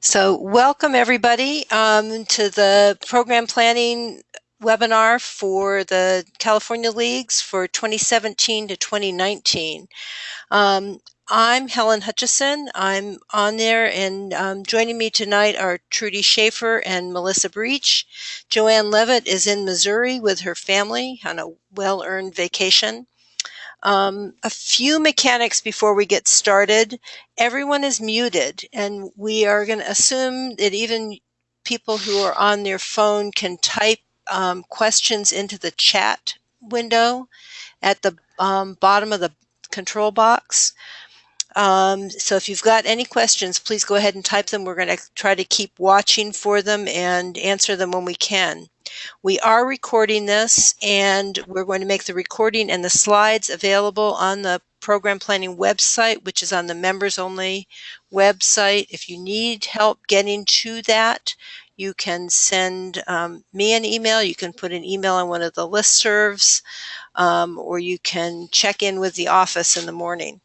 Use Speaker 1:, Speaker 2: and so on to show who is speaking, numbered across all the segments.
Speaker 1: So welcome everybody um, to the program planning webinar for the California Leagues for 2017 to 2019. Um, I'm Helen Hutchison. I'm on there and um, joining me tonight are Trudy Schafer and Melissa Breach. Joanne Levitt is in Missouri with her family on a well-earned vacation. Um, a few mechanics before we get started. Everyone is muted and we are going to assume that even people who are on their phone can type um, questions into the chat window at the um, bottom of the control box. Um, so if you've got any questions, please go ahead and type them. We're going to try to keep watching for them and answer them when we can. We are recording this and we're going to make the recording and the slides available on the program planning website, which is on the members only website. If you need help getting to that, you can send um, me an email. You can put an email on one of the listservs, um, or you can check in with the office in the morning.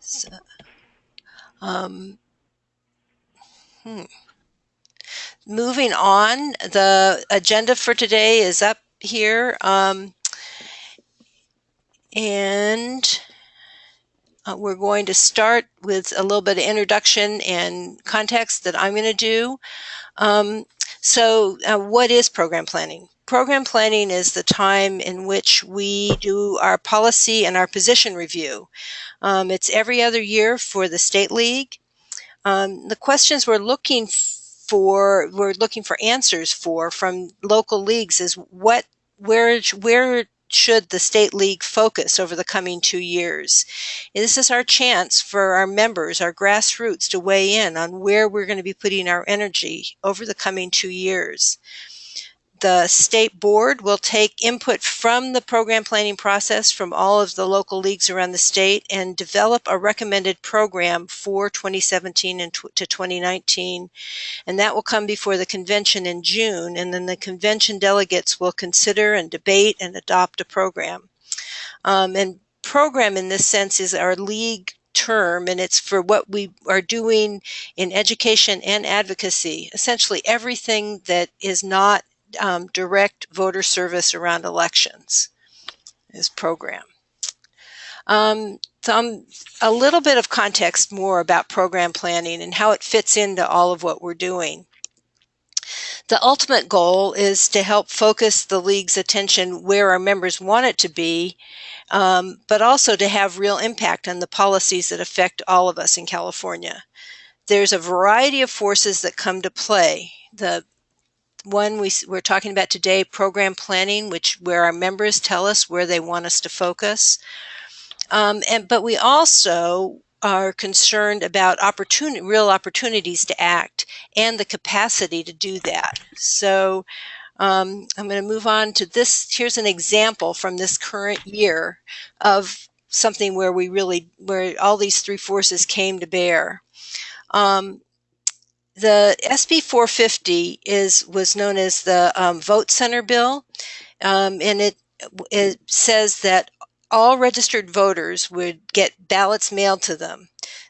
Speaker 1: So, um, hmm. Moving on, the agenda for today is up here. Um, and uh, we're going to start with a little bit of introduction and context that I'm going to do. Um, so uh, what is program planning? Program planning is the time in which we do our policy and our position review. Um, it's every other year for the State League. Um, the questions we're looking for we're looking for answers for from local leagues is what where where should the state league focus over the coming two years? This is our chance for our members, our grassroots, to weigh in on where we're going to be putting our energy over the coming two years. The state board will take input from the program planning process from all of the local leagues around the state and develop a recommended program for 2017 and to 2019. And that will come before the convention in June. And then the convention delegates will consider and debate and adopt a program. Um, and program in this sense is our league term and it's for what we are doing in education and advocacy essentially everything that is not um, direct voter service around elections is program. Um, some, a little bit of context more about program planning and how it fits into all of what we're doing. The ultimate goal is to help focus the league's attention where our members want it to be, um, but also to have real impact on the policies that affect all of us in California. There's a variety of forces that come to play. The one we, we're talking about today, program planning, which where our members tell us where they want us to focus. Um, and but we also are concerned about opportunity, real opportunities to act and the capacity to do that. So um, I'm going to move on to this. Here's an example from this current year of something where we really, where all these three forces came to bear. Um, the SB 450 is was known as the um, Vote Center Bill, um, and it it says that all registered voters would get ballots mailed to them.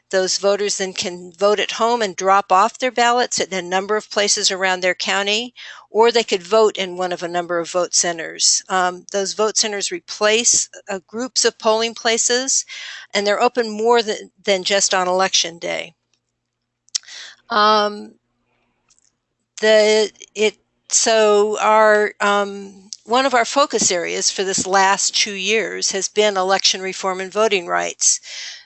Speaker 1: Those voters then can vote at home and drop off their ballots at a number of places around their county, or they could vote in one of a number of vote centers. Um, those vote centers replace uh, groups of polling places, and they're open more than, than just on election day. Um, the it so our um, one of our focus areas for this last two years has been election reform and voting rights.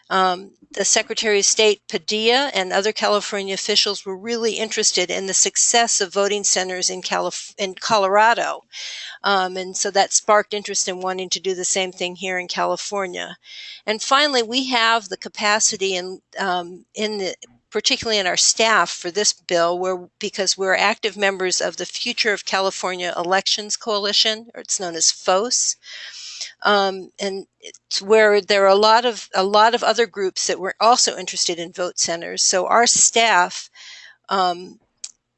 Speaker 1: Um, the Secretary of State Padilla and other California officials were really interested in the success of voting centers in, Calif in Colorado. Um, and so that sparked interest in wanting to do the same thing here in California. And finally, we have the capacity in, um, in the particularly in our staff for this bill, where because we're active members of the Future of California Elections Coalition, or it's known as FOCE. Um, and it's where there are a lot of a lot of other groups that were also interested in vote centers. So our staff um,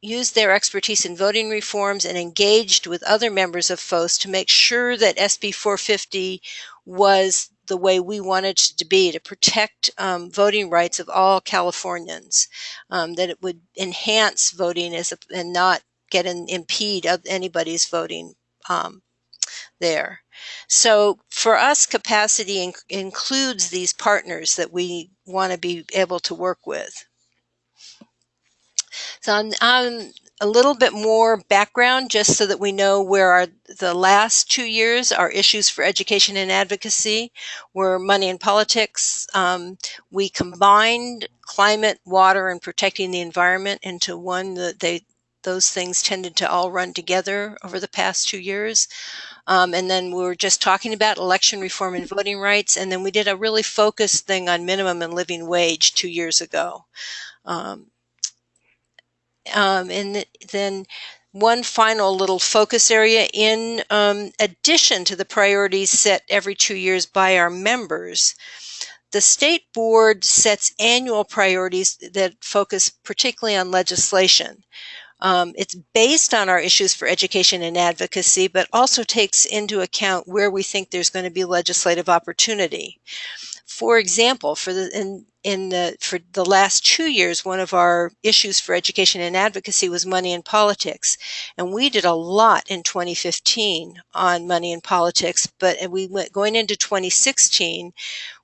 Speaker 1: used their expertise in voting reforms and engaged with other members of FOCE to make sure that SB 450 was the way we wanted it to be to protect um, voting rights of all Californians, um, that it would enhance voting as a, and not get an impede of anybody's voting um, there. So for us, capacity in includes these partners that we want to be able to work with. So I'm, a little bit more background just so that we know where our the last two years are issues for education and advocacy were money and politics. Um, we combined climate water and protecting the environment into one that they those things tended to all run together over the past two years. Um, and then we were just talking about election reform and voting rights and then we did a really focused thing on minimum and living wage two years ago. Um, um, and then one final little focus area in um, addition to the priorities set every two years by our members, the state board sets annual priorities that focus particularly on legislation. Um, it's based on our issues for education and advocacy, but also takes into account where we think there's going to be legislative opportunity. For example, for the in in the for the last two years, one of our issues for education and advocacy was money and politics, and we did a lot in 2015 on money and politics. But we went going into 2016,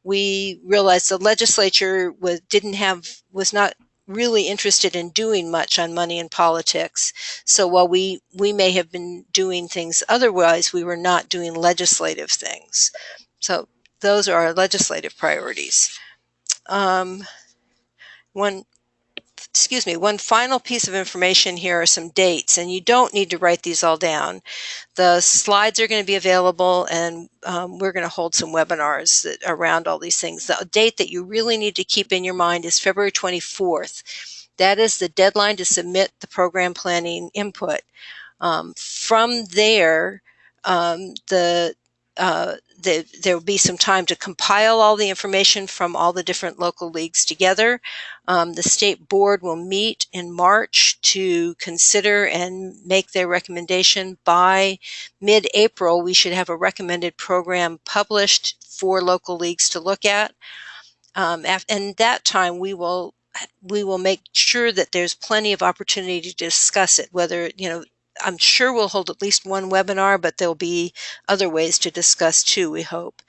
Speaker 1: we realized the legislature was didn't have was not really interested in doing much on money and politics. So while we we may have been doing things otherwise, we were not doing legislative things. So those are our legislative priorities. Um, one, excuse me, one final piece of information here are some dates, and you don't need to write these all down. The slides are going to be available, and um, we're going to hold some webinars that, around all these things. The date that you really need to keep in your mind is February 24th. That is the deadline to submit the program planning input. Um, from there, um, the uh, the, there will be some time to compile all the information from all the different local leagues together. Um, the state board will meet in March to consider and make their recommendation. By mid-April, we should have a recommended program published for local leagues to look at. Um, and that time we will we will make sure that there's plenty of opportunity to discuss it, whether, you know, I'm sure we'll hold at least one webinar, but there'll be other ways to discuss too, we hope.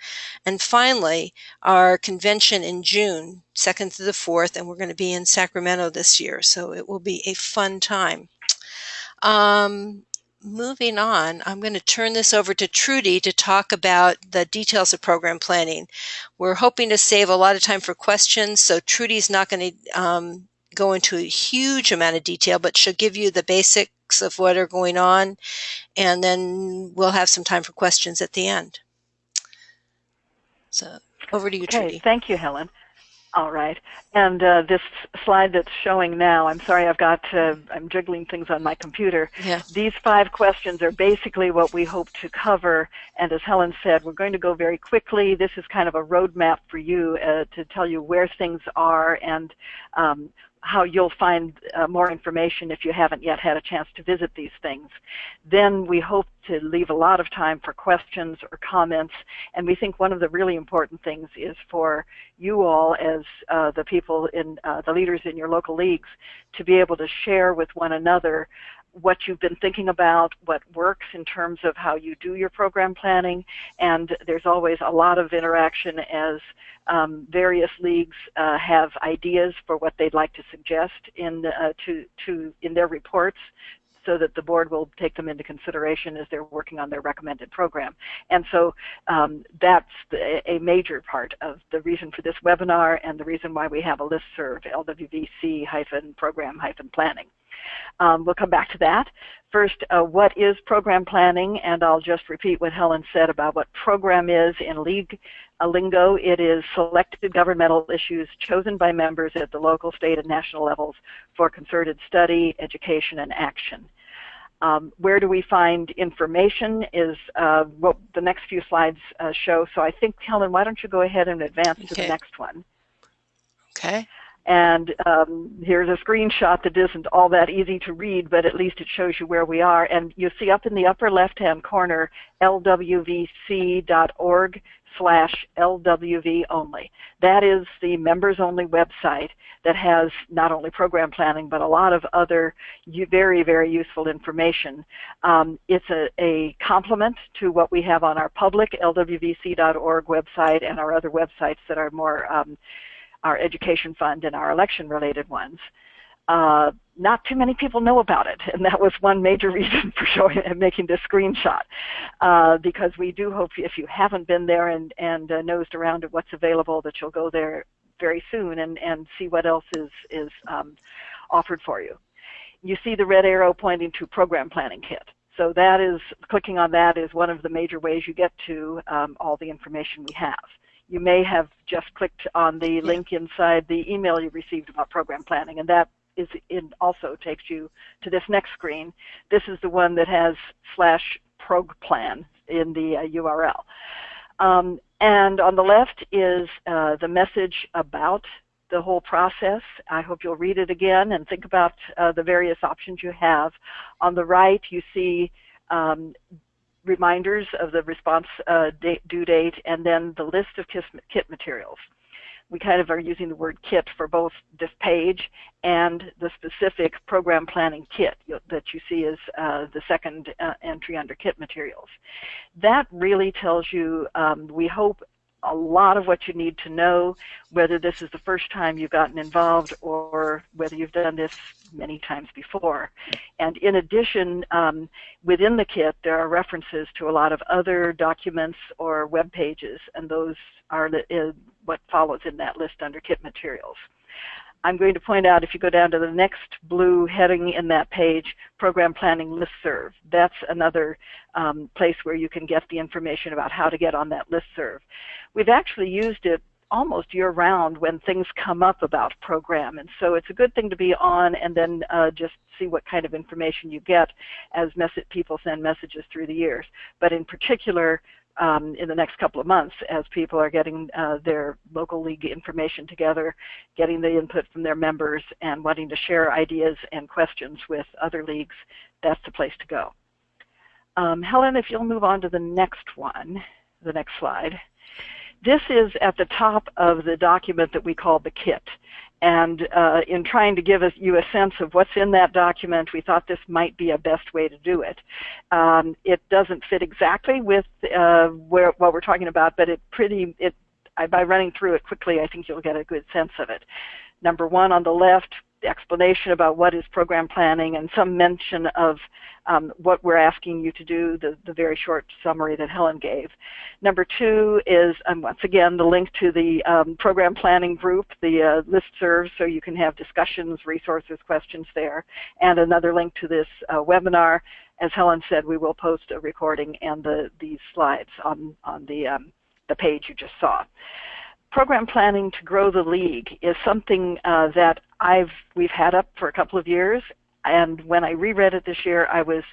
Speaker 1: And finally, our convention in June, 2nd to the 4th, and we're going to be in Sacramento this year, so it will be a fun time. Um, moving on, I'm going to turn this over to Trudy to talk about the details of program planning. We're hoping to save a lot of time for questions, so Trudy's not going to um, go into a huge amount of detail, but she'll give you the basics of what are going on, and then we'll have some time for questions at the end. So over to you,
Speaker 2: okay,
Speaker 1: Trudy.
Speaker 2: Thank you, Helen. All right. And uh, this slide that's showing now, I'm sorry, I've got, uh, I'm juggling things on my computer.
Speaker 1: Yeah.
Speaker 2: These five questions are basically what we hope to cover. And as Helen said, we're going to go very quickly. This is kind of a roadmap for you uh, to tell you where things are and um, how you'll find uh, more information if you haven't yet had a chance to visit these things. Then we hope to leave a lot of time for questions or comments, and we think one of the really important things is for you all as uh, the people in uh, the leaders in your local leagues to be able to share with one another what you've been thinking about, what works in terms of how you do your program planning, and there's always a lot of interaction as um, various leagues uh, have ideas for what they'd like to suggest in uh, to to in their reports so that the board will take them into consideration as they're working on their recommended program. And so um, that's the, a major part of the reason for this webinar and the reason why we have a list serve, LWVC-program-planning. Um, we'll come back to that. First, uh, what is program planning? And I'll just repeat what Helen said about what program is in league uh, lingo. It is selected governmental issues chosen by members at the local, state, and national levels for concerted study, education, and action. Um, where do we find information is uh, what the next few slides uh, show. So I think, Helen, why don't you go ahead and advance okay. to the next one.
Speaker 1: Okay.
Speaker 2: And um, here's a screenshot that isn't all that easy to read, but at least it shows you where we are. And you see up in the upper left-hand corner, lwvc.org slash LWV only. That is the members only website that has not only program planning but a lot of other very, very useful information. Um, it's a, a complement to what we have on our public LWVC.org website and our other websites that are more um, our education fund and our election related ones. Uh, not too many people know about it, and that was one major reason for showing and making this screenshot. Uh, because we do hope if you haven't been there and, and uh, nosed around at what's available, that you'll go there very soon and, and see what else is, is um, offered for you. You see the red arrow pointing to Program Planning Kit. So that is, clicking on that is one of the major ways you get to um, all the information we have you may have just clicked on the link inside the email you received about program planning, and that is in also takes you to this next screen. This is the one that has slash prog plan in the uh, URL. Um, and on the left is uh, the message about the whole process. I hope you'll read it again and think about uh, the various options you have. On the right, you see um, reminders of the response uh, date, due date and then the list of kit materials we kind of are using the word kit for both this page and the specific program planning kit that you see as uh, the second uh, entry under kit materials. That really tells you, um, we hope, a lot of what you need to know, whether this is the first time you've gotten involved or whether you've done this many times before. And in addition, um, within the kit, there are references to a lot of other documents or web pages, and those are uh, what follows in that list under kit materials. I'm going to point out if you go down to the next blue heading in that page, Program Planning Listserv. That's another um, place where you can get the information about how to get on that listserv. We've actually used it almost year round when things come up about program and so it's a good thing to be on and then uh, just see what kind of information you get as people send messages through the years but in particular um, in the next couple of months as people are getting uh, their local league information together, getting the input from their members, and wanting to share ideas and questions with other leagues, that's the place to go. Um, Helen, if you'll move on to the next one, the next slide. This is at the top of the document that we call the kit. And uh, in trying to give us, you a sense of what's in that document, we thought this might be a best way to do it. Um, it doesn't fit exactly with uh, where, what we're talking about, but it pretty, it, by running through it quickly, I think you'll get a good sense of it. Number one on the left, explanation about what is program planning and some mention of um, what we're asking you to do, the, the very short summary that Helen gave. Number two is, um, once again, the link to the um, program planning group, the uh, list so you can have discussions, resources, questions there, and another link to this uh, webinar. As Helen said, we will post a recording and the, these slides on, on the, um, the page you just saw program planning to grow the league is something uh, that I've we've had up for a couple of years, and when I reread it this year, I was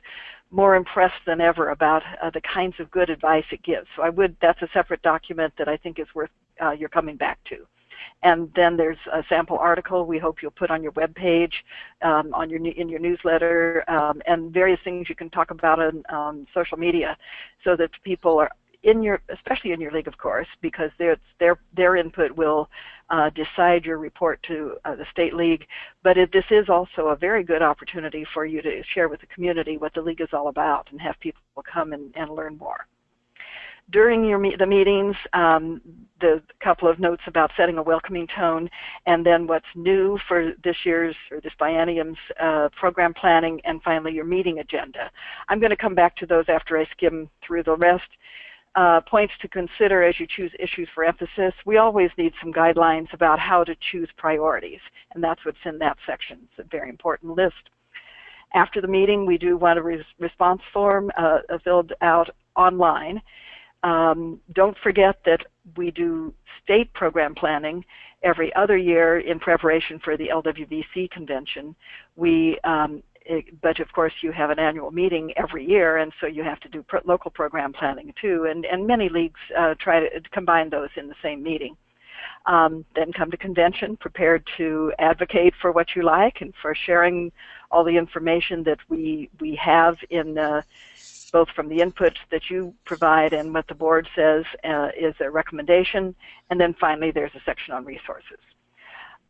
Speaker 2: more impressed than ever about uh, the kinds of good advice it gives. So I would that's a separate document that I think is worth uh, your coming back to. And then there's a sample article we hope you'll put on your web page, um, on your in your newsletter, um, and various things you can talk about on um, social media, so that people are in your, especially in your league, of course, because their their their input will uh, decide your report to uh, the state league. But it, this is also a very good opportunity for you to share with the community what the league is all about and have people come and, and learn more. During your the meetings, um, the couple of notes about setting a welcoming tone, and then what's new for this year's or this biennium's uh, program planning, and finally your meeting agenda. I'm going to come back to those after I skim through the rest uh, points to consider as you choose issues for emphasis. We always need some guidelines about how to choose priorities, and that's what's in that section. It's a very important list. After the meeting, we do want a res response form uh, filled out online. Um, don't forget that we do state program planning every other year in preparation for the LWVC convention. We um, but of course you have an annual meeting every year, and so you have to do local program planning too. And, and many leagues uh, try to combine those in the same meeting. Um, then come to convention prepared to advocate for what you like and for sharing all the information that we we have in both from the inputs that you provide and what the board says uh, is a recommendation. And then finally, there's a section on resources.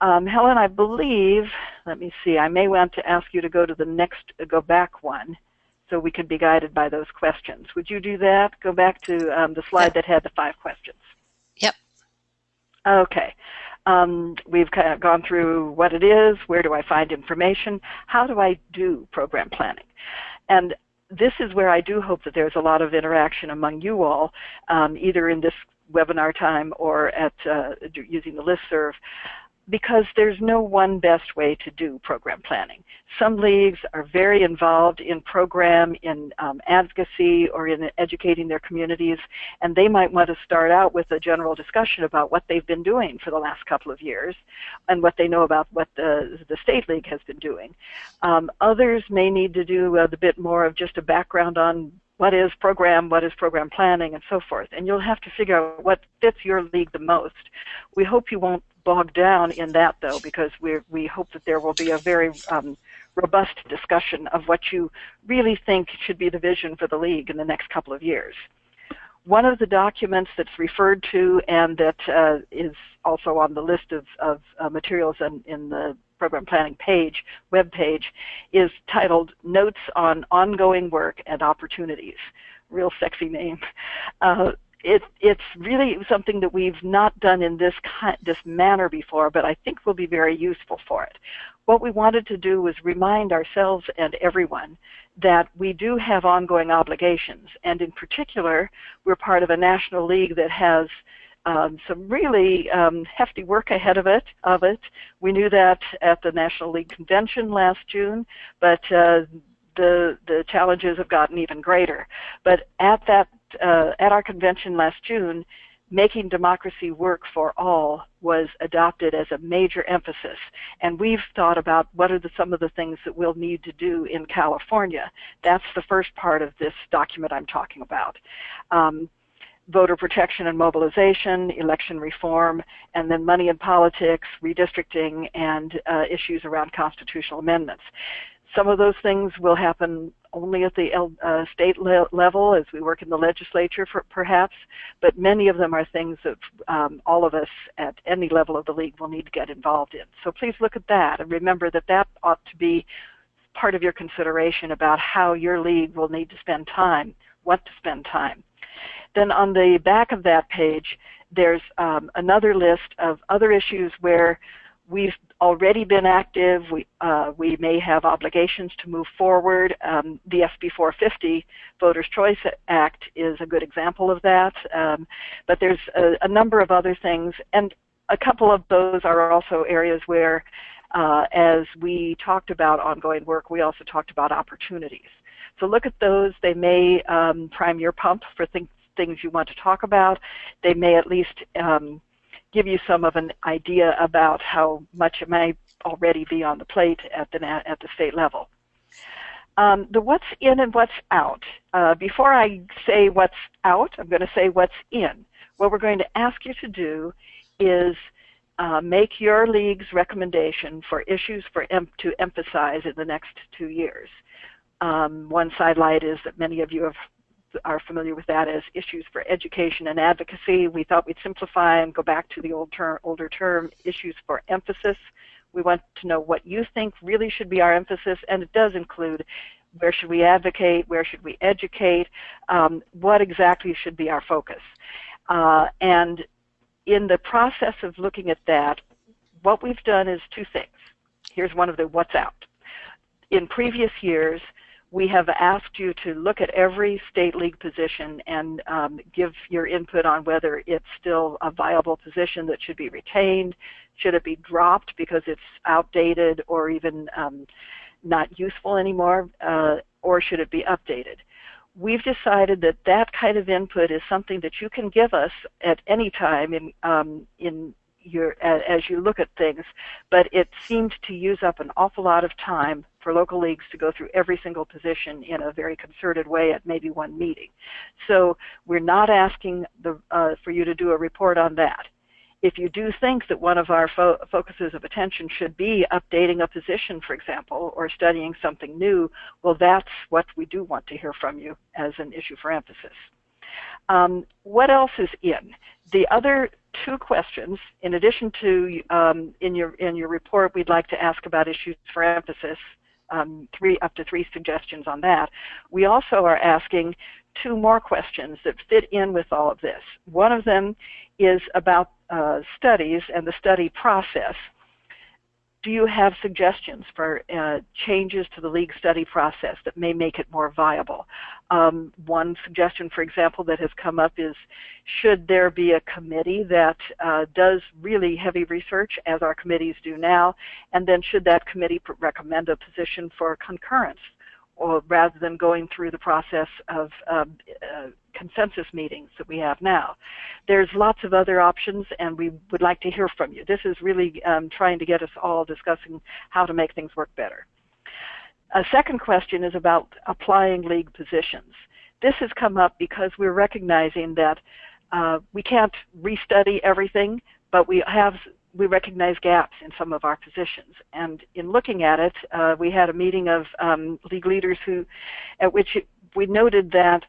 Speaker 2: Um, Helen, I believe, let me see, I may want to ask you to go to the next, uh, go back one so we can be guided by those questions. Would you do that? Go back to um, the slide that had the five questions.
Speaker 1: Yep.
Speaker 2: Okay. Um, we've kind of gone through what it is, where do I find information, how do I do program planning? And this is where I do hope that there's a lot of interaction among you all, um, either in this webinar time or at uh, using the listserv because there's no one best way to do program planning. Some leagues are very involved in program, in um, advocacy, or in educating their communities, and they might want to start out with a general discussion about what they've been doing for the last couple of years and what they know about what the, the state league has been doing. Um, others may need to do a bit more of just a background on what is program, what is program planning, and so forth. And you'll have to figure out what fits your league the most. We hope you won't bog down in that, though, because we we hope that there will be a very um, robust discussion of what you really think should be the vision for the league in the next couple of years. One of the documents that's referred to and that uh, is also on the list of, of uh, materials in, in the program planning page, web page, is titled Notes on Ongoing Work and Opportunities. Real sexy name. Uh, it, it's really something that we've not done in this kind, this manner before, but I think will be very useful for it. What we wanted to do was remind ourselves and everyone that we do have ongoing obligations, and in particular, we're part of a national league that has um, some really um, hefty work ahead of it. Of it, we knew that at the National League Convention last June, but uh, the the challenges have gotten even greater. But at that uh, at our convention last June, making democracy work for all was adopted as a major emphasis. And we've thought about what are the, some of the things that we'll need to do in California. That's the first part of this document I'm talking about. Um, voter protection and mobilization, election reform, and then money in politics, redistricting, and uh, issues around constitutional amendments. Some of those things will happen only at the uh, state le level as we work in the legislature, for, perhaps, but many of them are things that um, all of us at any level of the league will need to get involved in. So please look at that and remember that that ought to be part of your consideration about how your league will need to spend time, what to spend time. Then on the back of that page, there's um, another list of other issues where we've already been active. We, uh, we may have obligations to move forward. Um, the SB 450 Voters' Choice Act is a good example of that. Um, but there's a, a, number of other things, and a couple of those are also areas where, uh, as we talked about ongoing work, we also talked about opportunities. So look at those. They may um, prime your pump for things things you want to talk about. They may at least um, give you some of an idea about how much it may already be on the plate at the at the state level. Um, the what's in and what's out. Uh, before I say what's out, I'm going to say what's in. What we're going to ask you to do is uh, make your league's recommendation for issues for em to emphasize in the next two years. Um, one sidelight is that many of you have are familiar with that as issues for education and advocacy. We thought we'd simplify and go back to the old term, older term issues for emphasis. We want to know what you think really should be our emphasis, and it does include where should we advocate, where should we educate, um, what exactly should be our focus. Uh, and in the process of looking at that, what we've done is two things. Here's one of the what's out. In previous years, we have asked you to look at every state league position and um, give your input on whether it's still a viable position that should be retained, should it be dropped because it's outdated or even um, not useful anymore, uh, or should it be updated. We've decided that that kind of input is something that you can give us at any time in, um, in your, as you look at things, but it seemed to use up an awful lot of time for local leagues to go through every single position in a very concerted way at maybe one meeting. So we're not asking the, uh, for you to do a report on that. if you do think that one of our fo focuses of attention should be updating a position, for example, or studying something new, well, that's what we do want to hear from you as an issue for emphasis. Um, what else is in? The other two questions, in addition to um, in your in your report, we'd like to ask about issues for emphasis. Um, three up to three suggestions on that. We also are asking two more questions that fit in with all of this. One of them is about uh, studies and the study process do you have suggestions for uh, changes to the league study process that may make it more viable? Um, one suggestion, for example, that has come up is should there be a committee that uh, does really heavy research, as our committees do now, and then should that committee recommend a position for concurrence? Or rather than going through the process of um, uh, consensus meetings that we have now. There's lots of other options, and we would like to hear from you. This is really um, trying to get us all discussing how to make things work better. A second question is about applying league positions. This has come up because we're recognizing that uh, we can't restudy everything, but we have we recognize gaps in some of our positions. And in looking at it, uh, we had a meeting of um, league leaders who, at which we noted that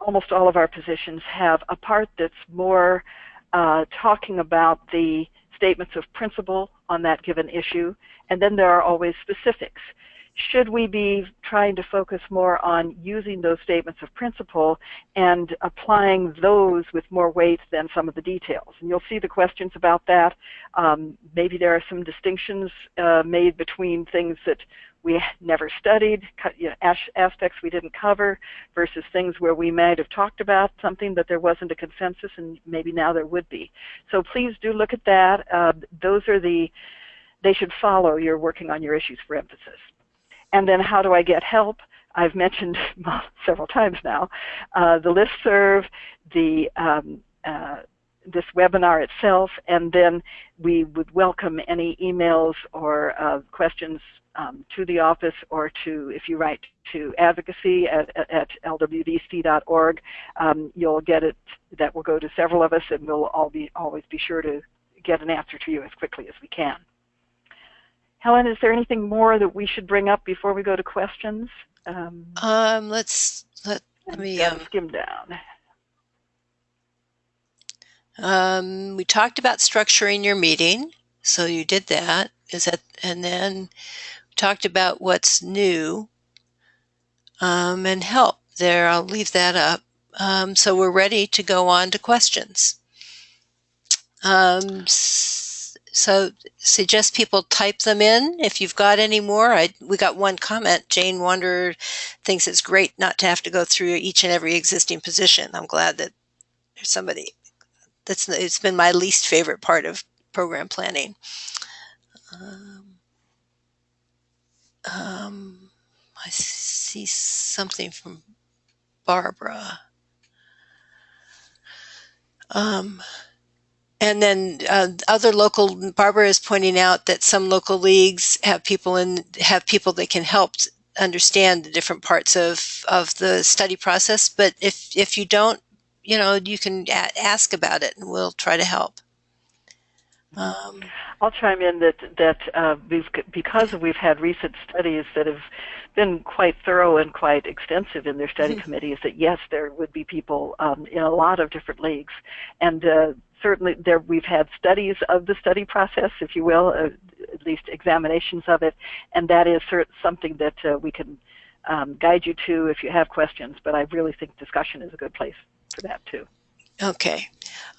Speaker 2: almost all of our positions have a part that's more uh, talking about the statements of principle on that given issue, and then there are always specifics should we be trying to focus more on using those statements of principle and applying those with more weight than some of the details? And you'll see the questions about that. Um, maybe there are some distinctions uh, made between things that we never studied, you know, aspects we didn't cover, versus things where we might have talked about something but there wasn't a consensus, and maybe now there would be. So please do look at that. Uh, those are the, they should follow your working on your issues for emphasis. And then how do I get help? I've mentioned several times now, uh, the listserv, the um, uh, this webinar itself, and then we would welcome any emails or uh, questions um, to the office or to, if you write to advocacy at, at lwvc.org, um, you'll get it, that will go to several of us and we'll all be, always be sure to get an answer to you as quickly as we can. Helen, is there anything more that we should bring up before we go to questions?
Speaker 1: Um, um let's let, let me um,
Speaker 2: skim down.
Speaker 1: Um, we talked about structuring your meeting, so you did that. Is that, and then we talked about what's new um, and help. There, I'll leave that up. Um, so we're ready to go on to questions. Um, so suggest people type them in if you've got any more. I, we got one comment. Jane wonder thinks it's great not to have to go through each and every existing position. I'm glad that there's somebody that's it's been my least favorite part of program planning. Um, um, I see something from Barbara. Um, and then uh, other local, Barbara is pointing out that some local leagues have people in have people that can help understand the different parts of of the study process. But if if you don't, you know, you can ask about it, and we'll try to help.
Speaker 2: Um, I'll chime in that that uh, because we've had recent studies that have been quite thorough and quite extensive in their study mm-hmm. committees. That yes, there would be people um, in a lot of different leagues, and uh, certainly there we've had studies of the study process, if you will, uh, at least examinations of it, and that is something that uh, we can um, guide you to if you have questions. But I really think discussion is a good place for that too.
Speaker 1: Okay.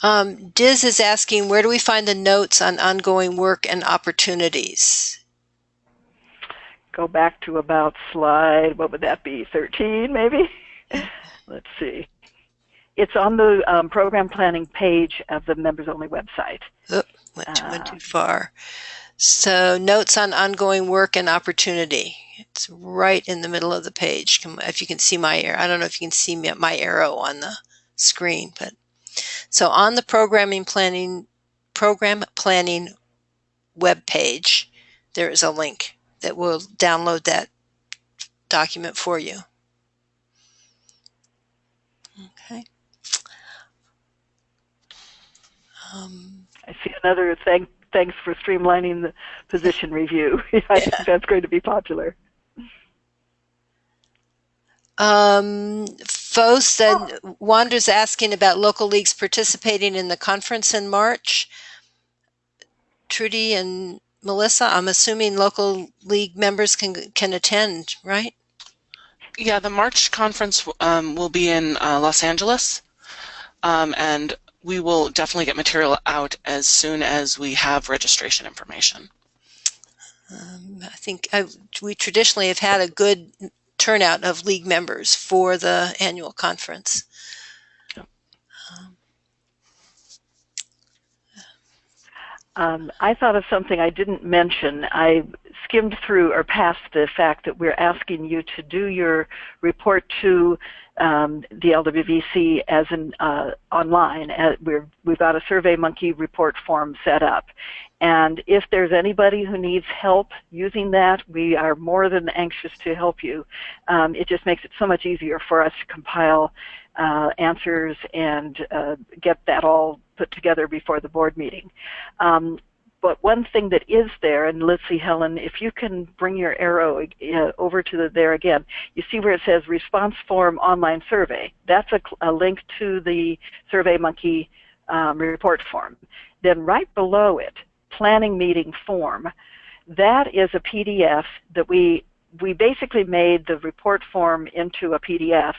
Speaker 1: Um, Diz is asking, where do we find the notes on ongoing work and opportunities?
Speaker 2: Go back to about slide, what would that be, 13 maybe? Let's see. It's on the um, program planning page of the members only website.
Speaker 1: Oh, went, too, uh, went too far. So notes on ongoing work and opportunity. It's right in the middle of the page. If you can see my arrow, I don't know if you can see my arrow on the screen, but so on the programming planning program planning web page, there is a link that will download that document for you. Um,
Speaker 2: I see another thank, thanks for streamlining the position review. I think that's going to be popular.
Speaker 1: Um, Fo said, Wanda's asking about local leagues participating in the conference in March. Trudy and Melissa, I'm assuming local league members can can attend, right?
Speaker 3: Yeah, the March conference um, will be in uh, Los Angeles, um, and we will definitely get material out as soon as we have registration information.
Speaker 1: Um, I think I, we traditionally have had a good turnout of league members for the annual conference.
Speaker 2: Um, I thought of something I didn't mention. I skimmed through or past the fact that we're asking you to do your report to um, the LWVC as an uh, online. Uh, we're, we've got a SurveyMonkey report form set up. And if there's anybody who needs help using that, we are more than anxious to help you. Um, it just makes it so much easier for us to compile uh, answers and uh, get that all put together before the board meeting. Um, but one thing that is there, and let's see, Helen, if you can bring your arrow uh, over to the, there again, you see where it says response form online survey. That's a, a link to the SurveyMonkey um, report form. Then right below it, planning meeting form, that is a PDF that we we basically made the report form into a PDF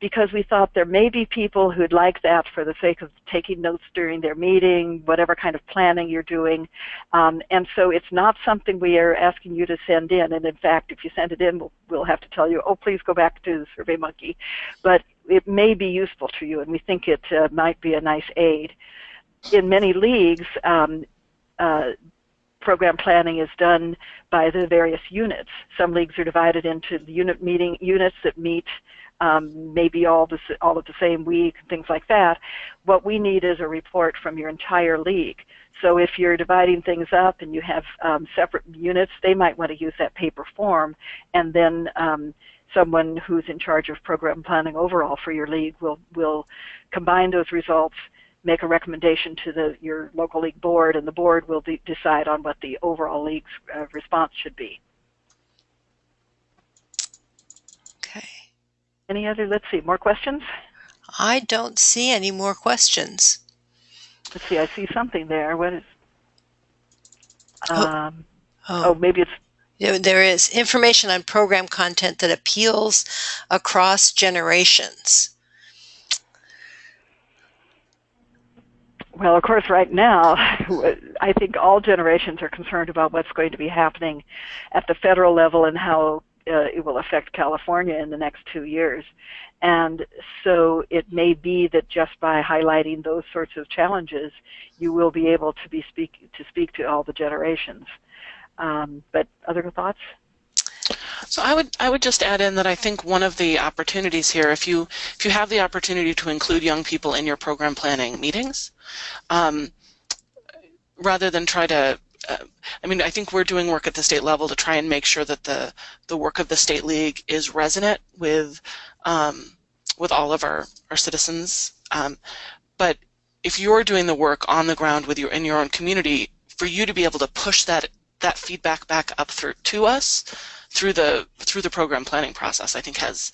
Speaker 2: because we thought there may be people who'd like that for the sake of taking notes during their meeting, whatever kind of planning you're doing. Um, and so it's not something we are asking you to send in. And in fact, if you send it in, we'll, we'll have to tell you, oh, please go back to SurveyMonkey. But it may be useful to you, and we think it uh, might be a nice aid. In many leagues, um, uh, program planning is done by the various units. Some leagues are divided into unit meeting units that meet um, maybe all the all of the same week, things like that. What we need is a report from your entire league. So if you're dividing things up and you have um, separate units, they might want to use that paper form, and then um, someone who's in charge of program planning overall for your league will will combine those results make a recommendation to the, your local league board, and the board will de decide on what the overall league's uh, response should be.
Speaker 1: Okay.
Speaker 2: Any other, let's see, more questions?
Speaker 1: I don't see any more questions.
Speaker 2: Let's see, I see something there. What is, um,
Speaker 1: Oh,
Speaker 2: oh, maybe it's,
Speaker 1: there is information on program content that appeals across generations.
Speaker 2: Well, of course, right now, I think all generations are concerned about what's going to be happening at the federal level and how uh, it will affect California in the next two years. And so it may be that just by highlighting those sorts of challenges, you will be able to be speak to speak to all the generations. Um, but other thoughts?
Speaker 3: So I would I would just add in that I think one of the opportunities here, if you if you have the opportunity to include young people in your program planning meetings, um, rather than try to uh, I mean, I think we're doing work at the state level to try and make sure that the the work of the state league is resonant with um, with all of our our citizens. Um, but if you're doing the work on the ground with your in your own community, for you to be able to push that that feedback back up through to us through the through the program planning process, I think has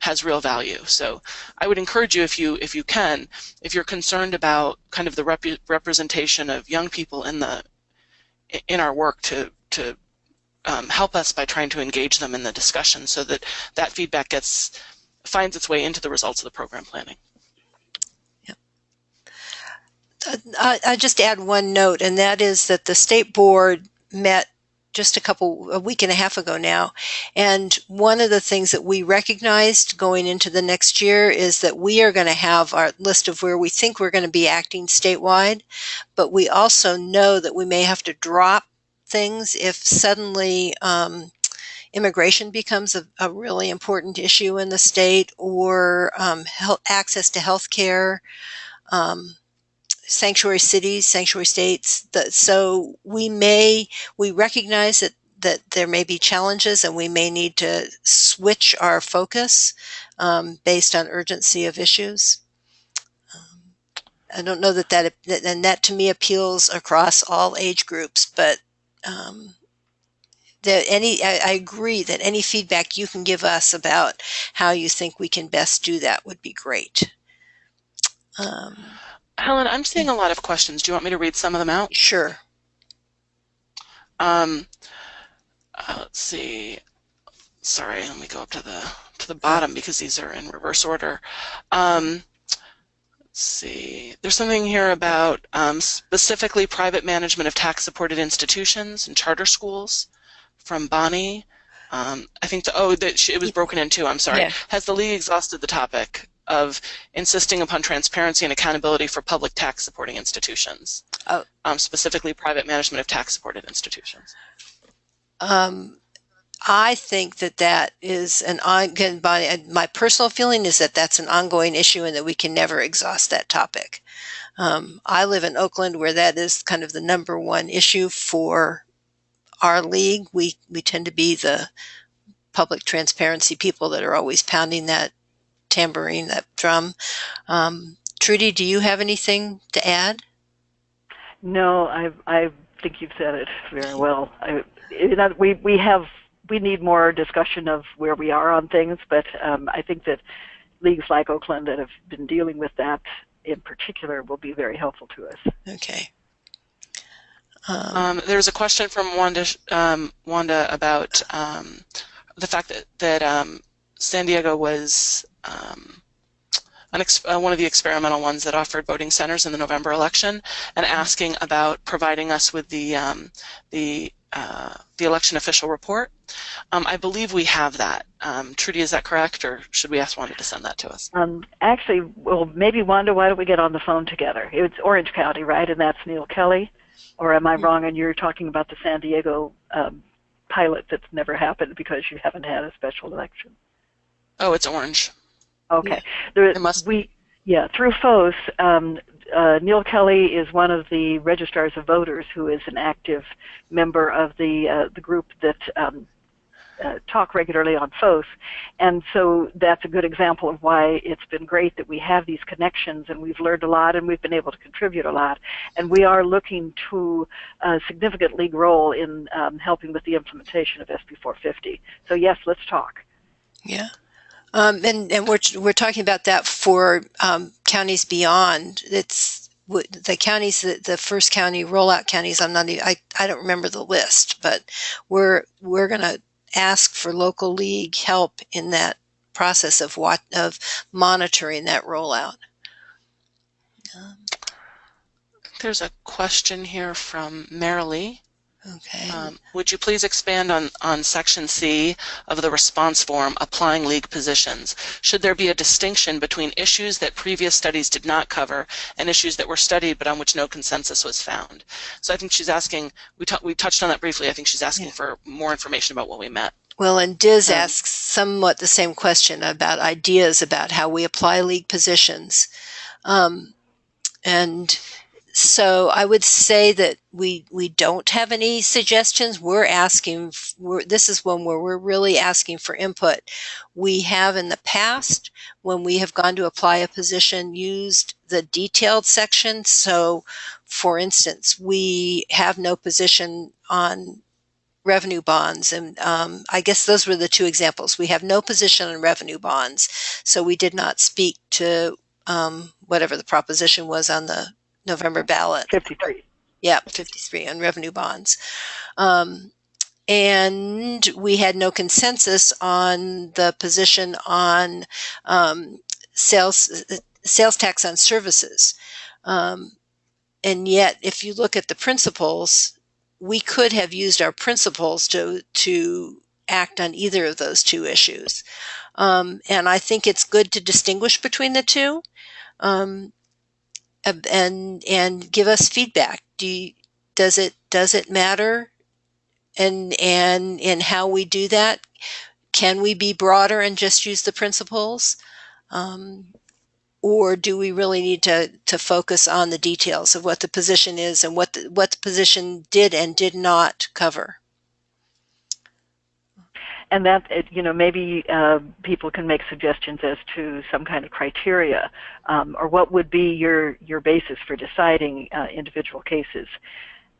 Speaker 3: has real value. So I would encourage you, if you if you can, if you're concerned about kind of the rep representation of young people in the in our work, to to um, help us by trying to engage them in the discussion, so that that feedback gets finds its way into the results of the program planning.
Speaker 1: Uh, I, I just add one note, and that is that the state board met just a couple a week and a half ago now. And one of the things that we recognized going into the next year is that we are going to have our list of where we think we're going to be acting statewide but we also know that we may have to drop things if suddenly um, immigration becomes a, a, really important issue in the state or um, health, access to health care um, sanctuary cities, sanctuary states. The, so we may, we recognize that, that there may be challenges and we may need to switch our focus um, based on urgency of issues. Um, I don't know that that, that and that to me appeals across all age groups, but um, that any I, I agree that any feedback you can give us about how you think we can best do that would be great. Um,
Speaker 3: Helen, I'm seeing a lot of questions. Do you want me to read some of them out?
Speaker 1: sure.
Speaker 3: Um, uh, let's see. Sorry, let me go up to the to the bottom because these are in reverse order. Um, let's see. There's something here about um, specifically private management of tax-supported institutions and charter schools from Bonnie. Um, I think the, oh that she, it was broken in two. I'm sorry.
Speaker 1: Yeah.
Speaker 3: Has the league exhausted the topic of insisting upon transparency and accountability for public tax-supporting institutions?
Speaker 1: Oh.
Speaker 3: Um, specifically private management of tax-supported institutions.
Speaker 1: Um, I think that that is an ongoing. My personal feeling is that that's an ongoing issue, and that we can never exhaust that topic. Um, I live in Oakland, where that is kind of the number one issue for our league. We we tend to be the public transparency people that are always pounding that tambourine, that drum. Um, Trudy, do you have anything to add?
Speaker 2: No, I I think you've said it very well. I, you know, we we have we need more discussion of where we are on things, but um, I think that leagues like Oakland that have been dealing with that in particular will be very helpful to us.
Speaker 1: Okay. Um,
Speaker 3: Um, there's a question from Wanda, um, Wanda about um, the fact that, that um, San Diego was um, uh, one of the experimental ones that offered voting centers in the November election, and asking about providing us with the um, the uh, the election official report. Um, I believe we have that. Um, Trudy, is that correct, or should we ask Wanda to send that to us?
Speaker 2: Um, actually, well, maybe Wanda, why don't we get on the phone together? It's Orange County, right? And that's Neal Kelley, or am I wrong? And you're talking about the San Diego um, pilot that's never happened because you haven't had a special election.
Speaker 3: Oh, it's orange.
Speaker 2: Okay. There,
Speaker 3: must-
Speaker 2: we, yeah, through FOS, um, uh, Neal Kelley is one of the registrars of voters who is an active member of the uh, the group that um, uh, talk regularly on FOS, and so that's a good example of why it's been great that we have these connections and we've learned a lot and we've been able to contribute a lot, and we are looking to a significant league role in um, helping with the implementation of SB 450. So yes, let's talk.
Speaker 1: Yeah. Um, and, and we're, we're talking about that for um, counties beyond. It's the counties, the, the first county rollout counties. I'm not. Even, I I don't remember the list, but we're we're going to ask for local league help in that process of what of monitoring that rollout.
Speaker 3: There's a question here from Marilee.
Speaker 1: Okay.
Speaker 3: Um, would you please expand on, on section C of the response form applying league positions? Should there be a distinction between issues that previous studies did not cover and issues that were studied but on which no consensus was found? So I think she's asking, we, we touched on that briefly. I think she's asking
Speaker 1: Yeah.
Speaker 3: for more information about what we met.
Speaker 1: Well, and Diz
Speaker 3: Um,
Speaker 1: asks somewhat the same question about ideas about how we apply league positions. Um, and so I would say that we we don't have any suggestions. We're asking. We're, this is one where we're really asking for input. We have in the past, when we have gone to apply a position, used the detailed section. So, for instance, we have no position on revenue bonds. And um, I guess those were the two examples. We have no position on revenue bonds. So we did not speak to um, whatever the proposition was on the November ballot.
Speaker 2: 53.
Speaker 1: Yeah, 53 on revenue bonds. Um, and we had no consensus on the position on um, sales sales tax on services. Um, and yet, if you look at the principles, we could have used our principles to to act on either of those two issues. Um, and I think it's good to distinguish between the two. Um, and and give us feedback. Do you, does it does it matter? And and in how we do that, can we be broader and just use the principles, um, or do we really need to to focus on the details of what the position is and what the, what the position did and did not cover?
Speaker 2: and that you know maybe uh, people can make suggestions as to some kind of criteria um, or what would be your your basis for deciding uh, individual cases.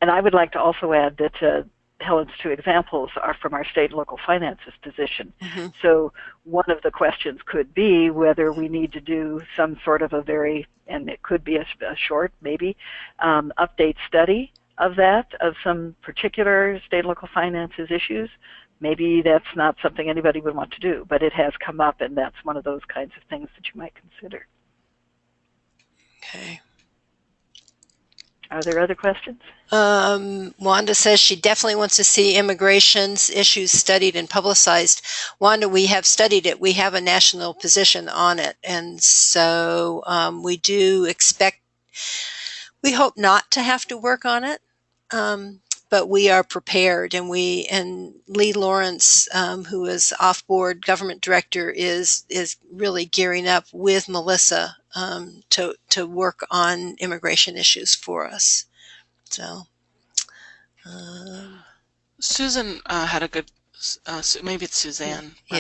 Speaker 2: And I would like to also add that uh, Helen's two examples are from our state and local finances position. Mm-hmm. So one of the questions could be whether we need to do some sort of a very, and it could be a, a short, maybe, um, update study of that, of some particular state and local finances issues. Maybe that's not something anybody would want to do, but it has come up, and that's one of those kinds of things that you might consider.
Speaker 1: Okay.
Speaker 2: Are there other questions?
Speaker 1: Um, Wanda says she definitely wants to see immigration's issues studied and publicized. Wanda, we have studied it. We have a national position on it. And so um, we do expect, we hope not to have to work on it. Um, but we are prepared and we and lee lawrence um, who is off-board government director is is really gearing up with melissa um, to to work on immigration issues for us so
Speaker 3: um, susan uh, had a good uh, maybe it's suzanne yeah.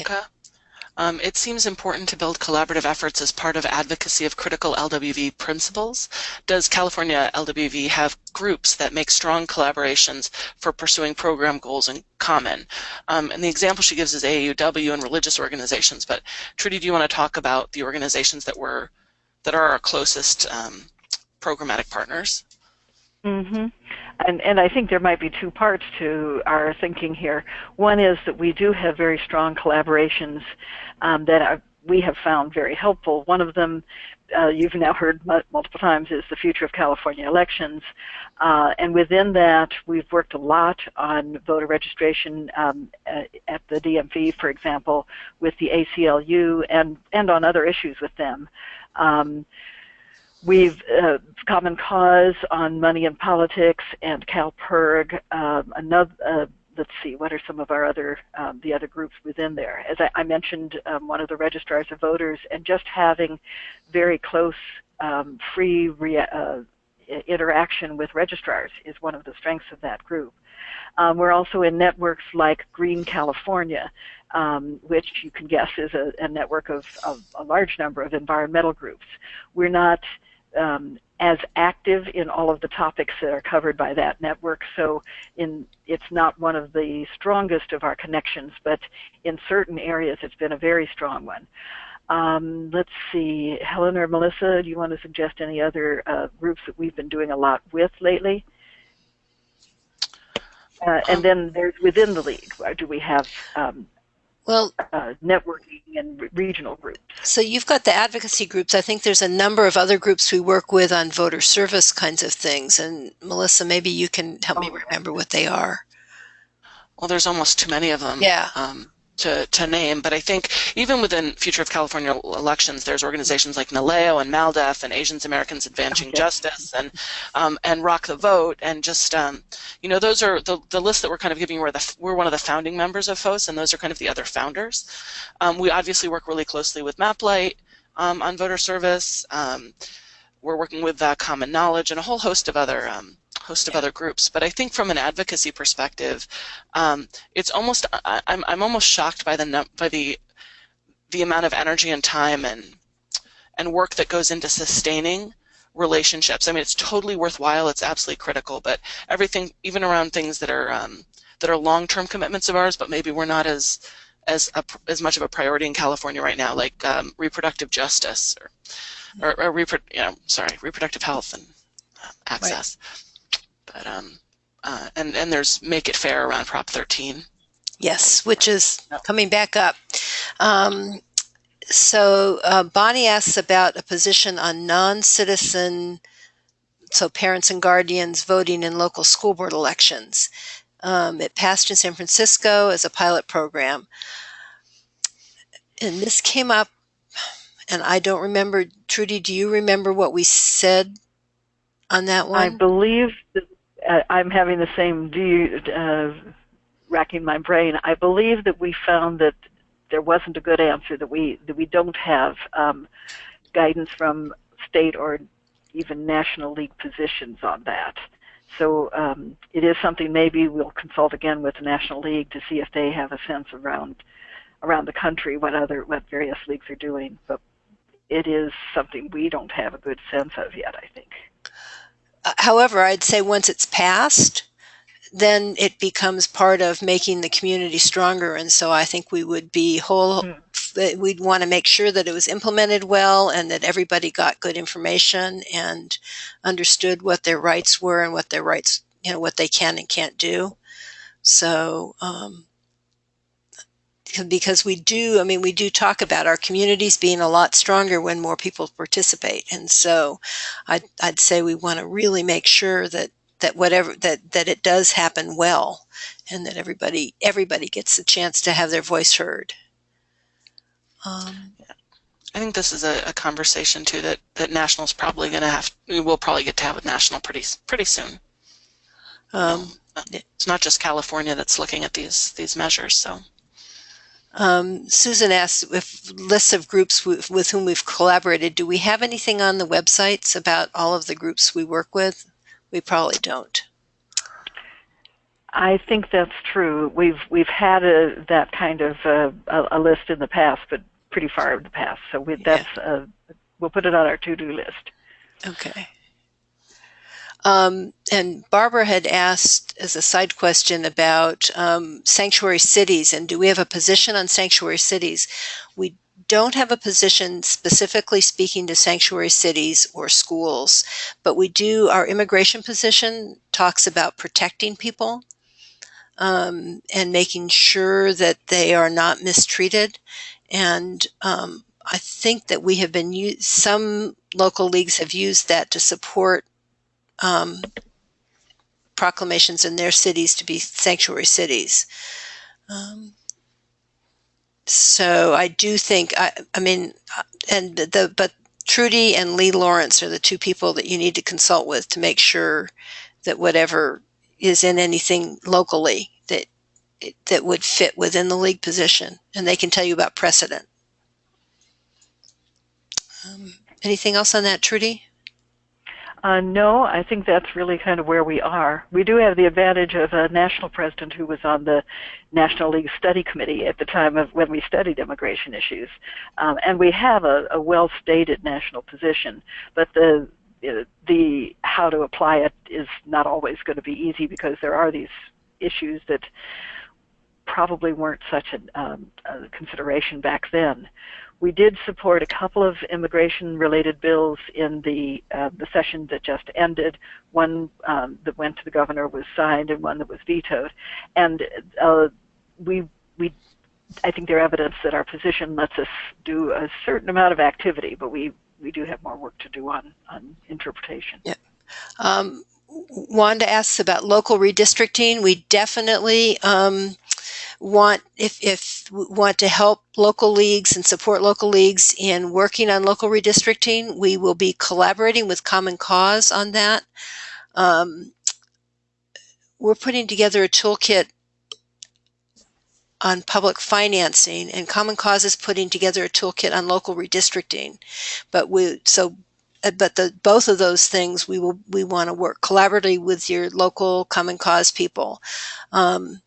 Speaker 3: Um, it seems important to build collaborative efforts as part of advocacy of critical LWV principles. Does California LWV have groups that make strong collaborations for pursuing program goals in common? Um, and the example she gives is AUW and religious organizations. But Trudy, do you want to talk about the organizations that were that are our closest um, programmatic partners?
Speaker 2: Mm-hmm. And, and I think there might be two parts to our thinking here. One is that we do have very strong collaborations um, that are, we have found very helpful. One of them, uh, you've now heard multiple times, is the future of California elections. Uh, and within that, we've worked a lot on voter registration um, at the DMV, for example, with the ACLU and, and on other issues with them. Um, We've uh, Common Cause on Money and Politics and CALPIRG. Um, another, uh, let's see, what are some of our other um, the other groups within there? As I, I mentioned, um, one of the registrars of voters, and just having very close, um, free uh, interaction with registrars is one of the strengths of that group. Um, we're also in networks like Green California, um, which you can guess is a, a network of, of, a large number of environmental groups. We're not um, as active in all of the topics that are covered by that network. So in, it's not one of the strongest of our connections, but in certain areas it's been a very strong one. Um, let's see, Helen or Melissa, do you want to suggest any other uh, groups that we've been doing a lot with lately? Uh, and then there's within the league, do we have um,
Speaker 1: well,
Speaker 2: uh, networking and regional groups.
Speaker 1: So you've got the advocacy groups. I think there's a number of other groups we work with on voter service kinds of things. And Melissa, maybe you can help oh. me remember what they are.
Speaker 3: Well, there's almost too many of them.
Speaker 1: Yeah.
Speaker 3: Um, to, to name, but I think even within Future of California elections, there's organizations like NALEO and MALDEF and Asians Americans Advancing okay. Justice and um, and Rock the Vote and just um, you know those are the the list that we're kind of giving. We're the we're one of the founding members of FOS, and those are kind of the other founders. Um, we obviously work really closely with MapLight um, on voter service. Um, we're working with uh, Common Knowledge and a whole host of other um, host of other groups. But I think from an advocacy perspective, um, it's almost I, am I'm, I'm almost shocked by the by the the amount of energy and time and and work that goes into sustaining relationships. I mean, it's totally worthwhile. It's absolutely critical. But everything, even around things that are um, that are long-term commitments of ours, but maybe we're not as as a, as much of a priority in California right now, like um, reproductive justice or or, or repro- you know, sorry, reproductive health and uh, access. Right. But um, uh, and and there's make it fair around Prop 13.
Speaker 1: Yes, which is coming back up. Um, so uh, Bonnie asks about a position on non-citizen, so parents and guardians voting in local school board elections. Um, it passed in San Francisco as a pilot program. And this came up, and I don't remember, Trudy, do you remember what we said on that one?
Speaker 2: I believe that I'm having the same view, uh, racking my brain. I believe that we found that there wasn't a good answer. That we that we don't have um, guidance from state or even national league positions on that. So um, it is something maybe we'll consult again with the National League to see if they have a sense around around the country what other what various leagues are doing. But it is something we don't have a good sense of yet. I think.
Speaker 1: Uh, however, I'd say once it's passed, then it becomes part of making the community stronger. And so I think we would be whole, mm. we'd want to make sure that it was implemented well and that everybody got good information and understood what their rights were and what their rights, you know, what they can and can't do. So, um, because we do, I mean, we do talk about our communities being a lot stronger when more people participate. And so I'd, I'd say we want to really make sure that, that whatever, that, that it does happen well and that everybody, everybody gets a chance to have their voice heard.
Speaker 3: Um, I think this is a, a, conversation too that, that National's probably going to have, we will probably get to have a National pretty, pretty soon. Um, it's not just California that's looking at these, these measures, so.
Speaker 1: Um, Susan asks if lists of groups with, with whom we've collaborated. Do we have anything on the websites about all of the groups we work with? We probably don't.
Speaker 2: I think that's true. We've we've had a, that kind of uh, a, a, list in the past, but pretty far in the past. So we, that's yeah. uh, we'll put it on our to-do list.
Speaker 1: Okay. Um, and Barbara had asked as a side question about um, sanctuary cities and do we have a position on sanctuary cities? We don't have a position specifically speaking to sanctuary cities or schools, but we do, our immigration position talks about protecting people um, and making sure that they are not mistreated. And um, I think that we have been, some local leagues have used that to support um, proclamations in their cities to be sanctuary cities. Um, so I do think, I, I mean, and the, but Trudy and Lee Lawrence are the two people that you need to consult with to make sure that whatever is in anything locally that that would fit within the league position, and they can tell you about precedent. Um, anything else on that, Trudy?
Speaker 2: Uh, no, I think that's really kind of where we are. We do have the advantage of a national president who was on the National League Study Committee at the time of when we studied immigration issues, um, and we have a, a well-stated national position. But the the how to apply it is not always going to be easy because there are these issues that probably weren't such a, um, a consideration back then. We did support a couple of immigration-related bills in the uh, the session that just ended. One um, that went to the governor was signed, and one that was vetoed. And uh, we we I think they're evidence that our position lets us do a certain amount of activity, but we we do have more work to do on on interpretation.
Speaker 1: Yeah. Um, Wanda asks about local redistricting. We definitely um, want if, if want to help local leagues and support local leagues in working on local redistricting, we will be collaborating with Common Cause on that. Um, we're putting together a toolkit on public financing and Common Cause is putting together a toolkit on local redistricting. But we so uh, but the both of those things we will we want to work collaboratively with your local Common Cause people. Um,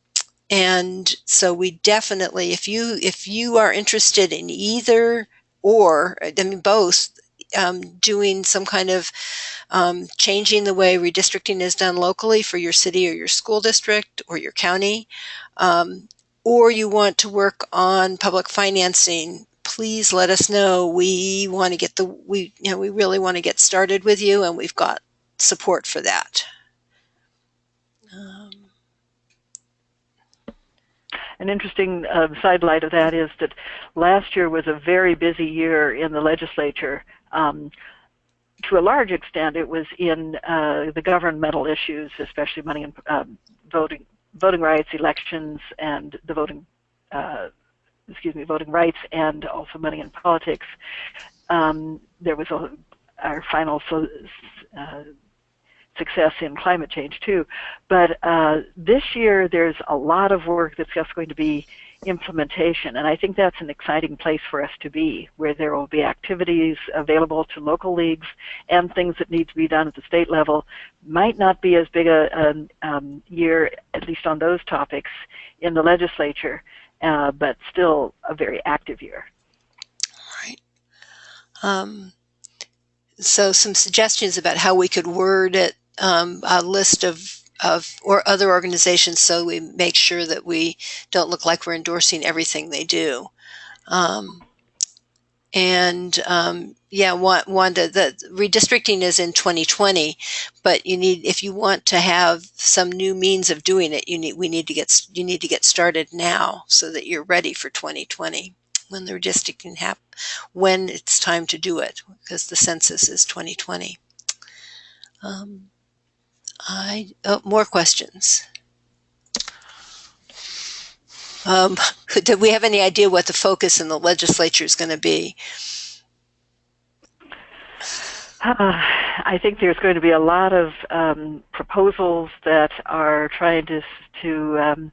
Speaker 1: and so we definitely, if you if you are interested in either or, I mean both, um, doing some kind of um, changing the way redistricting is done locally for your city or your school district or your county, um, or you want to work on public financing, please let us know. We want to get the we you know we really want to get started with you, and we've got support for that. Um,
Speaker 2: an interesting uh, sidelight of that is that last year was a very busy year in the legislature. Um, to a large extent, it was in uh, the governmental issues, especially money and um, voting, voting rights, elections, and the voting, uh, excuse me, voting rights, and also money in politics. Um, there was a, our final so, uh, success in climate change too. But uh, this year, there's a lot of work that's just going to be implementation. And I think that's an exciting place for us to be, where there will be activities available to local leagues and things that need to be done at the state level. Might not be as big a, a um, year, at least on those topics, in the legislature, uh, but still a very active year.
Speaker 1: Right. Um, so some suggestions about how we could word it, um, a list of of or other organizations so we make sure that we don't look like we're endorsing everything they do. Um, and um, yeah, Wanda, the redistricting is in 2020, but you need if you want to have some new means of doing it, you need we need to get you need to get started now so that you're ready for 2020 when the redistricting happen when it's time to do it because the census is 2020. Um, I oh, more questions. Um, do we have any idea what the focus in the legislature is going to be?
Speaker 2: Uh, I think there's going to be a lot of um, proposals that are trying to to um,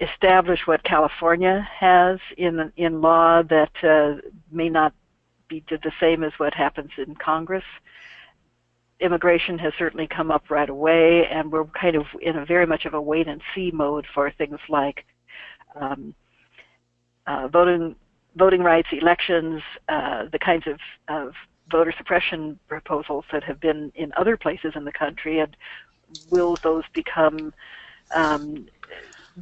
Speaker 2: establish what California has in in law that uh, may not be the same as what happens in Congress immigration has certainly come up right away, and we're kind of in a very much of a wait and see mode for things like um, uh, voting, voting rights, elections, uh, the kinds of, of voter suppression proposals that have been in other places in the country, and will those become um,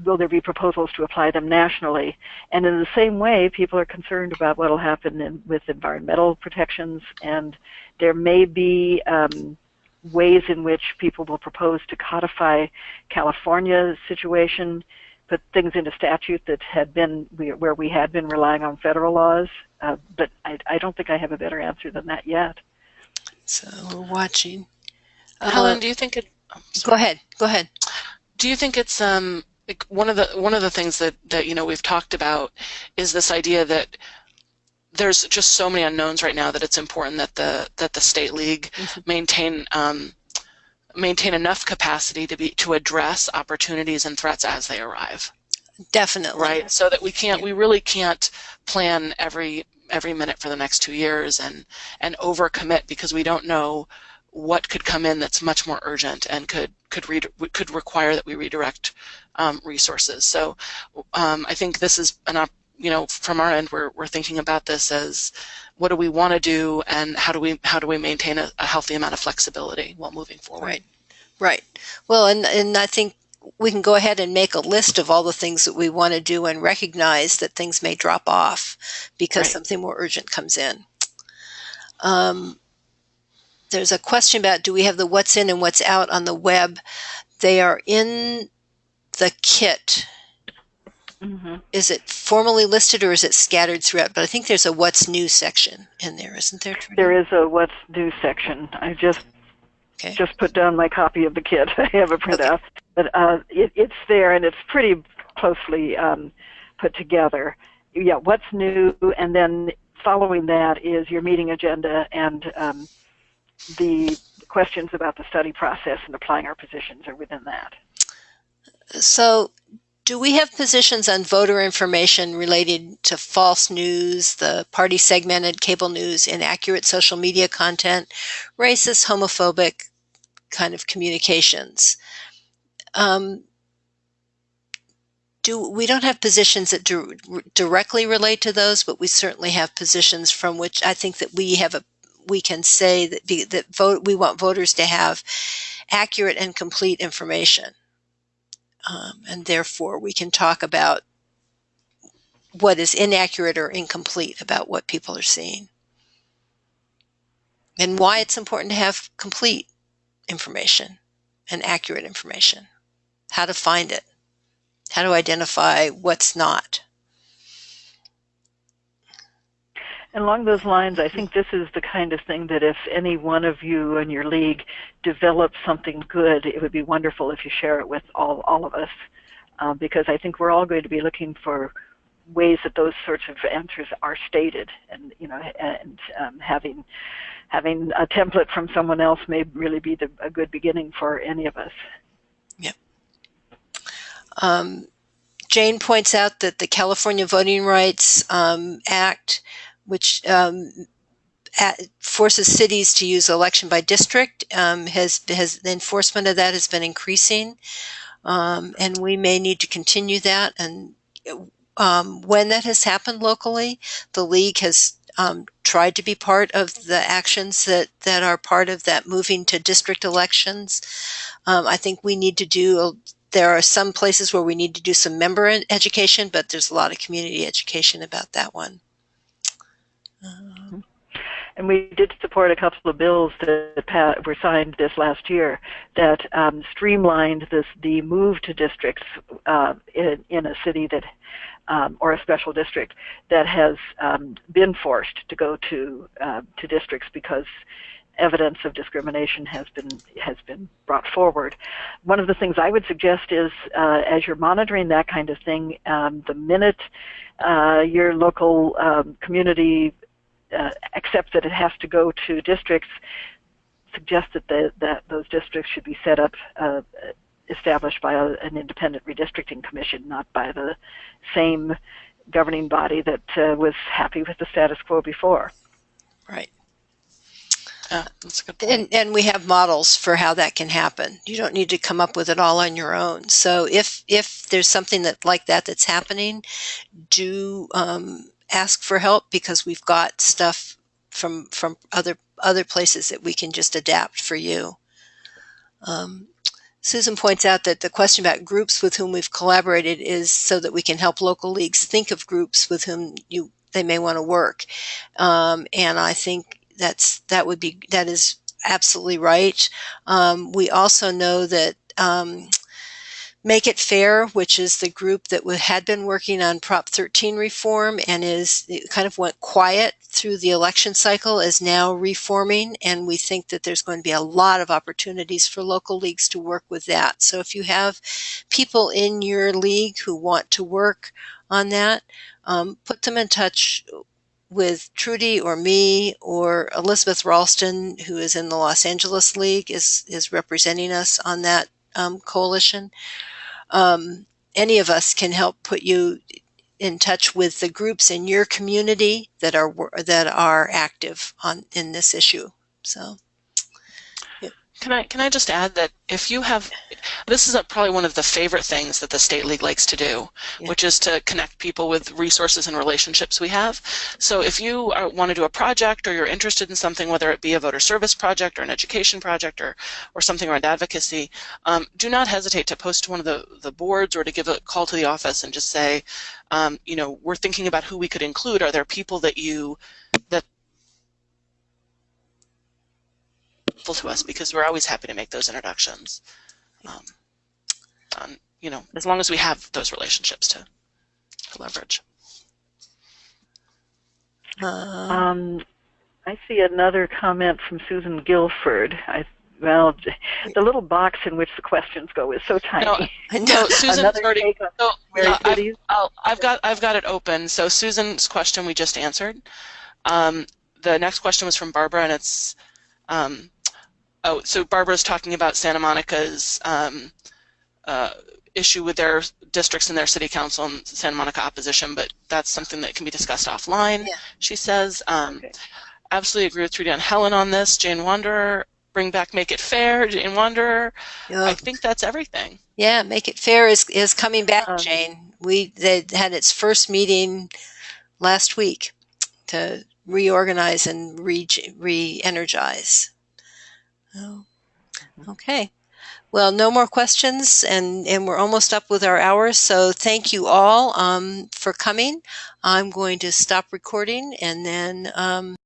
Speaker 2: will there be proposals to apply them nationally? And in the same way, people are concerned about what will happen in, with environmental protections, and there may be um, ways in which people will propose to codify California's situation, put things into statute that had been where we had been relying on federal laws. Uh, but I, I, don't think I have a better answer than that yet.
Speaker 1: So we're watching.
Speaker 3: Helen, uh, do you think it?
Speaker 1: Oh, go ahead. Go ahead.
Speaker 3: Do you think it's um like one of the one of the things that that you know we've talked about is this idea that there's just so many unknowns right now that it's important that the that the state league mm-hmm. maintain um, maintain enough capacity to be to address opportunities and threats as they arrive.
Speaker 1: Definitely.
Speaker 3: Right. So that we can't we really can't plan every every minute for the next two years and and overcommit because we don't know what could come in that's much more urgent and could could read could require that we redirect um, resources. So um, I think this is an you know from our end we're we're thinking about this as what do we want to do and how do we how do we maintain a, a healthy amount of flexibility while moving forward.
Speaker 1: Right. Right. Well, and and I think we can go ahead and make a list of all the things that we want to do and recognize that things may drop off because right. something more urgent comes in. Um, there's a question about do we have the what's in and what's out on the web? They are in the kit. Mm-hmm. Is it formally listed or is it scattered throughout? But I think there's a what's new section in there, isn't there?
Speaker 2: There is a what's new section. I just okay. just put down my copy of the kit. I have a printout, okay. but uh, it, it's there and it's pretty closely um, put together. Yeah, what's new, and then following that is your meeting agenda and um, the questions about the study process and applying our positions are within that.
Speaker 1: So, do we have positions on voter information related to false news, the party segmented cable news, inaccurate social media content, racist, homophobic kind of communications? Um, do we don't have positions that do, directly relate to those, but we certainly have positions from which I think that we have a we can say that, that vote, we want voters to have accurate and complete information. Um, and therefore, we can talk about what is inaccurate or incomplete about what people are seeing. And why it's important to have complete information and accurate information. How to find it. How to identify what's not.
Speaker 2: And along those lines, I think this is the kind of thing that if any one of you in your league develops something good, it would be wonderful if you share it with all, all of us. Uh, because I think we're all going to be looking for ways that those sorts of answers are stated and you know and um, having having a template from someone else may really be the, a good beginning for any of us
Speaker 1: yeah um, Jane points out that the California Voting Rights um, Act, which um, at, forces cities to use election by district, um, has has the enforcement of that has been increasing, um, and we may need to continue that. And um, when that has happened locally, the league has um, tried to be part of the actions that that are part of that moving to district elections. Um, I think we need to do. A, there are some places where we need to do some member education, but there's a lot of community education about that one. Um,
Speaker 2: And we did support a couple of bills that were signed this last year that um, streamlined this the move to districts uh, in, in a city that um, or a special district that has um, been forced to go to uh, to districts because evidence of discrimination has been has been brought forward. One of the things I would suggest is, uh, as you're monitoring that kind of thing, um, the minute uh, your local um, community uh, accepts that it has to go to districts, suggest that the, that those districts should be set up. Uh, established by a, an independent redistricting commission, not by the same governing body that uh, was happy with the status quo before.
Speaker 1: Right.
Speaker 3: Yeah, that's a good point.
Speaker 1: And, and we have models for how that can happen. You don't need to come up with it all on your own. So if if there's something that like that that's happening, do um, ask for help because we've got stuff from from other other places that we can just adapt for you. Um, Susan points out that the question about groups with whom we've collaborated is so that we can help local leagues think of groups with whom you they may want to work. Um, and I think that's that would be that is absolutely right. Um, we also know that um, Make It Fair, which is the group that had been working on Prop 13 reform and is kind of went quiet through the election cycle, is now reforming. And we think that there's going to be a lot of opportunities for local leagues to work with that. So if you have people in your league who want to work on that, um, put them in touch with Trudy or me or Elizabeth Ralston, who is in the Los Angeles League, is is representing us on that um, coalition. Um, any of us can help put you in touch with the groups in your community that are that are active on in this issue. So.
Speaker 3: Can I can I just add that if you have, this is a, probably one of the favorite things that the state league likes to do,
Speaker 1: Yeah.
Speaker 3: which is to connect people with resources and relationships we have. So if you are, want to do a project or you're interested in something, whether it be a voter service project or an education project or or something around advocacy, um, do not hesitate to post to one of the the boards or to give a call to the office and just say, um, you know, we're thinking about who we could include. Are there people that you helpful to us because we're always happy to make those introductions. Um, um, you know, as long as we have those relationships to, to leverage.
Speaker 1: Uh,
Speaker 2: Um, I see another comment from Susan Guilford. I, well, the little box in which the questions go is so tiny.
Speaker 3: No,
Speaker 1: I
Speaker 3: No,
Speaker 1: know.
Speaker 3: Susan's already.
Speaker 2: take
Speaker 3: So,
Speaker 2: Mary
Speaker 3: yeah, I've, I've got I've got it open. So Susan's question we just answered. Um, the next question was from Barbara, and it's um, oh, so Barbara's talking about Santa Monica's um, uh, issue with their districts and their city council and Santa Monica opposition, but that's something that can be discussed offline.
Speaker 1: Yeah.
Speaker 3: She says, um,
Speaker 2: Okay.
Speaker 3: absolutely agree with Trudy and Helen on this. Jane Wanderer, bring back Make It Fair. Jane Wanderer,
Speaker 1: Yeah.
Speaker 3: I think that's everything.
Speaker 1: Yeah, Make It Fair is, is coming back,
Speaker 2: Um,
Speaker 1: Jane. We they had its first meeting last week to reorganize and re re-energize. Oh, okay. Well, no more questions, and, and we're almost up with our hours. So thank you all um, for coming. I'm going to stop recording and then um,